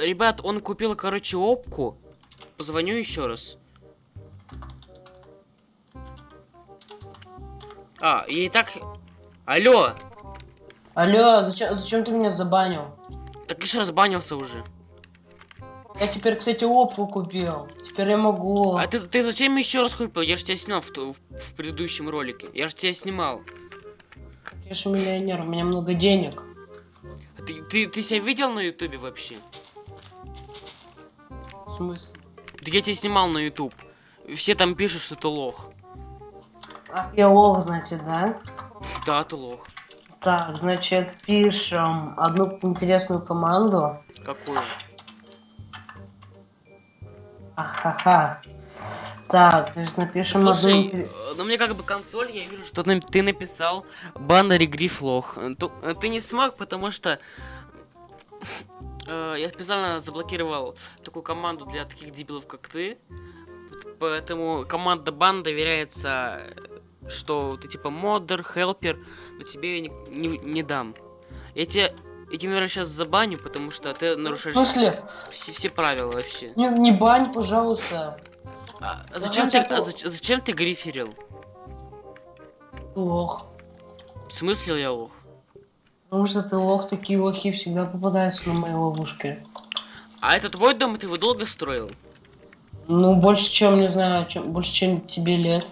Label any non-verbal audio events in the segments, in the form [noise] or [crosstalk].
ребят, он купил, короче, опку. Позвоню еще раз. А, и так... Алло! Алло, зачем, зачем ты меня забанил? Так еще раз банился уже. Я теперь, кстати, опу купил. Теперь я могу. А ты, ты зачем еще раз купил? Я же тебя снял в, в, в предыдущем ролике. Я же тебя снимал. Я же миллионер, у меня много денег. А Ты, ты, ты себя видел на ютубе вообще? В смысле? Да я тебя снимал на ютуб. Все там пишут, что ты лох. Ах, я лох, значит, да? Да, ты лох. Так, значит, пишем одну интересную команду. Какую? Ахаха. Так, значит, напишем Слушай, одну... э, ну мне как бы консоль, я вижу, что ты написал баннер Гриф лох. Э, э, Ты не смог, потому что э, я специально заблокировал такую команду для таких дебилов, как ты. Поэтому команда бан доверяется, э, что ты типа модер, хелпер, но тебе я не, не, не дам. Я тебе, я тебя, наверное, сейчас забаню, потому что ты нарушаешь смысле? все, все правила вообще. Не, не бань, пожалуйста. А зачем, ты, а зач- зачем ты гриферил? Лох. В смысле я лох? Потому что ты лох, такие лохи всегда попадаются на мои ловушки. А это твой дом, и ты его долго строил? Ну, больше, чем, не знаю, чем, больше, чем тебе лет.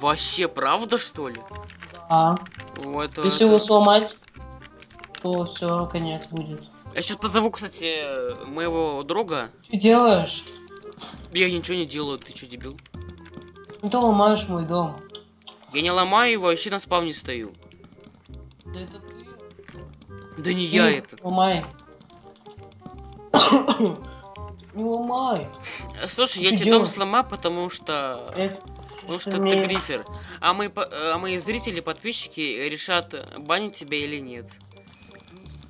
Вообще, правда, что ли? А, О, это- если это- его сломать, то все, конец будет. Я сейчас позову, кстати, моего друга. Что делаешь? Я ничего не делаю, ты что, дебил? Ты ломаешь мой дом. Я не ломаю его, вообще на спавне стою. Да это ты. Да не я Ну, это. Ломай. Не ломай. [coughs] Э, Слушай, Ты я чё тебе дом сломаю, потому что... Это Потому что ты грифер. А мои, по- а мои зрители, подписчики решат, банить тебя или нет.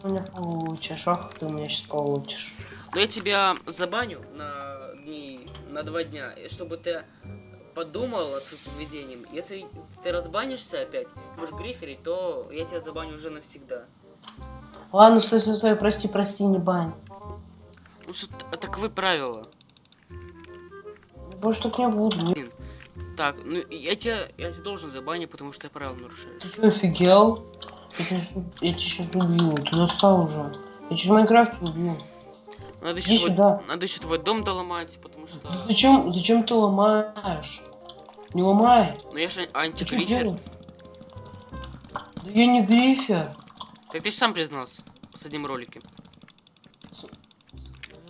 Ты меня получишь, ах, ты меня сейчас получишь. Но я тебя забаню на дни, на два дня, и чтобы ты подумал над своим поведением. Если ты разбанишься опять, будешь гриферить, то я тебя забаню уже навсегда. Ладно, стой, стой, стой, прости, прости, не бань. Ну что, таковы правила. Больше так не буду. Так, ну я тебя, я тебя должен забанить, потому что я правила нарушаешь. Ты что, офигел? Я тебя, сейчас убью, ты достал уже. Я сейчас в Майнкрафте убью. Надо Иди еще, твой, сюда. надо еще твой дом доломать, потому что... Да Зачем, зачем ты ломаешь? Не ломай. Ну я же антигрифер. Да я не грифер. Так ты ж сам признался в последнем ролике.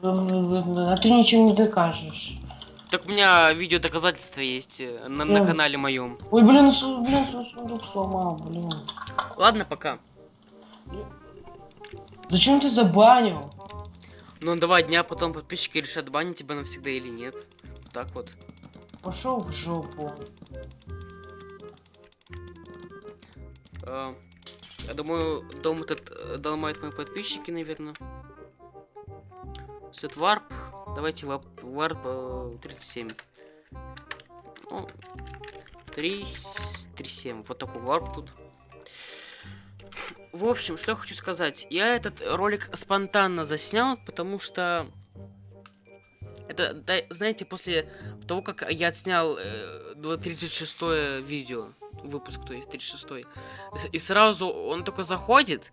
А ты ничем не докажешь. Так у меня видео доказательства есть э, на, на канале моем. Ой, блин, су- блин, су- сундук сломал, блин. Ладно, пока. Зачем ты забанил? Ну, два дня потом подписчики решат, банить тебя навсегда или нет. Вот так вот. Пошел в жопу. А, я думаю, дом этот э, доломают мои подписчики, наверное. Set warp. Давайте warp, warp э, 37. Ну, 3, 37. Вот такой варп тут. В общем, что я хочу сказать. Я этот ролик спонтанно заснял, потому что... Это, да, знаете, после того, как я отснял э, 36 видео, выпуск, то есть 36 и сразу он только заходит,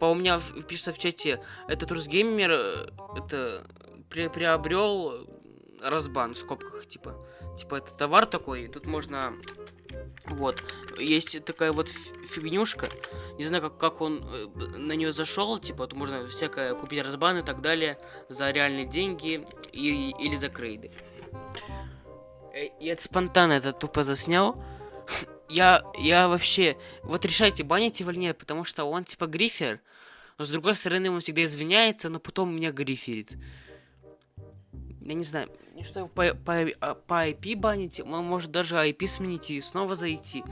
по у меня пишется в чате, этот Русгеймер э, это при- приобрел разбан в скобках, типа, типа это товар такой, тут можно, вот, есть такая вот фигнюшка, не знаю, как, как он э, на нее зашел, типа, тут можно всякое купить разбан и так далее за реальные деньги и, или за крейды. Э, Я это спонтанно это тупо заснял. [laughs] Я, я вообще... Вот решайте, банить его или нет, потому что он типа грифер. Но с другой стороны, он всегда извиняется, но потом меня гриферит. Я не знаю, мне что его по, по, а, по IP банить, он может даже IP сменить и снова зайти.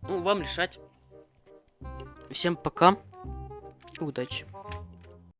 Ну, вам решать. Всем пока удачи.